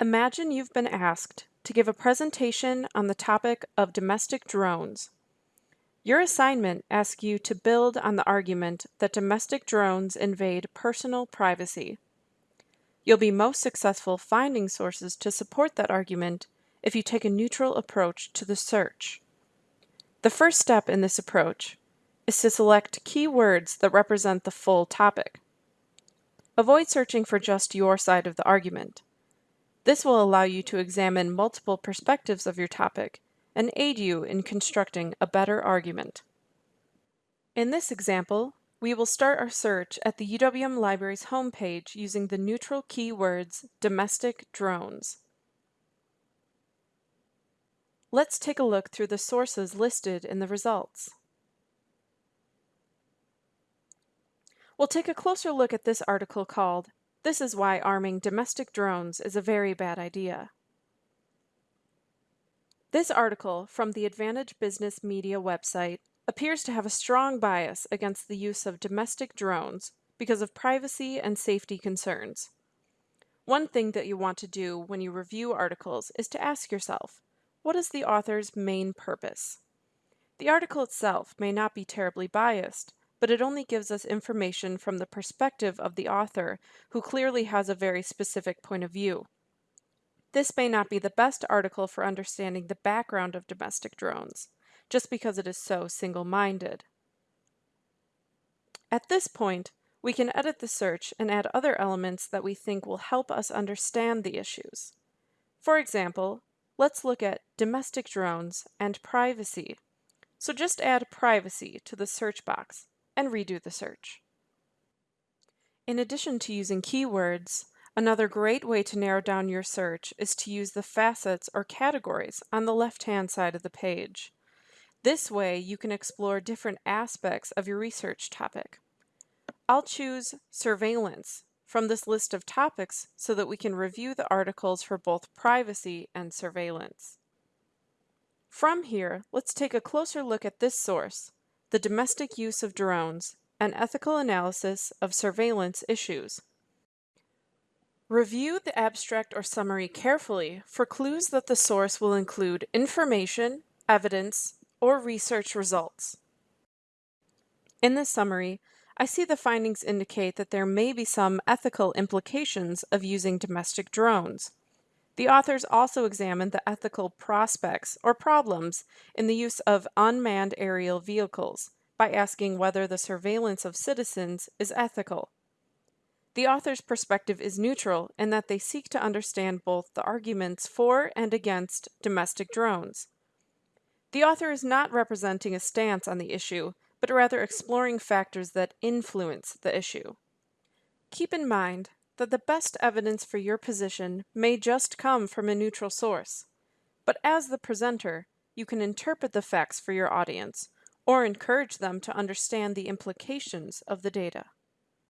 Imagine you've been asked to give a presentation on the topic of domestic drones. Your assignment asks you to build on the argument that domestic drones invade personal privacy. You'll be most successful finding sources to support that argument if you take a neutral approach to the search. The first step in this approach is to select keywords that represent the full topic. Avoid searching for just your side of the argument. This will allow you to examine multiple perspectives of your topic and aid you in constructing a better argument. In this example, we will start our search at the UWM Library's homepage using the neutral keywords domestic drones. Let's take a look through the sources listed in the results. We'll take a closer look at this article called this is why arming domestic drones is a very bad idea. This article from the Advantage Business Media website appears to have a strong bias against the use of domestic drones because of privacy and safety concerns. One thing that you want to do when you review articles is to ask yourself, what is the author's main purpose? The article itself may not be terribly biased, but it only gives us information from the perspective of the author, who clearly has a very specific point of view. This may not be the best article for understanding the background of domestic drones, just because it is so single-minded. At this point, we can edit the search and add other elements that we think will help us understand the issues. For example, let's look at domestic drones and privacy. So just add privacy to the search box and redo the search. In addition to using keywords, another great way to narrow down your search is to use the facets or categories on the left-hand side of the page. This way, you can explore different aspects of your research topic. I'll choose surveillance from this list of topics so that we can review the articles for both privacy and surveillance. From here, let's take a closer look at this source, the domestic use of drones, an ethical analysis of surveillance issues. Review the abstract or summary carefully for clues that the source will include information, evidence, or research results. In the summary, I see the findings indicate that there may be some ethical implications of using domestic drones. The authors also examined the ethical prospects or problems in the use of unmanned aerial vehicles by asking whether the surveillance of citizens is ethical. The author's perspective is neutral in that they seek to understand both the arguments for and against domestic drones. The author is not representing a stance on the issue, but rather exploring factors that influence the issue. Keep in mind that the best evidence for your position may just come from a neutral source. But as the presenter, you can interpret the facts for your audience or encourage them to understand the implications of the data.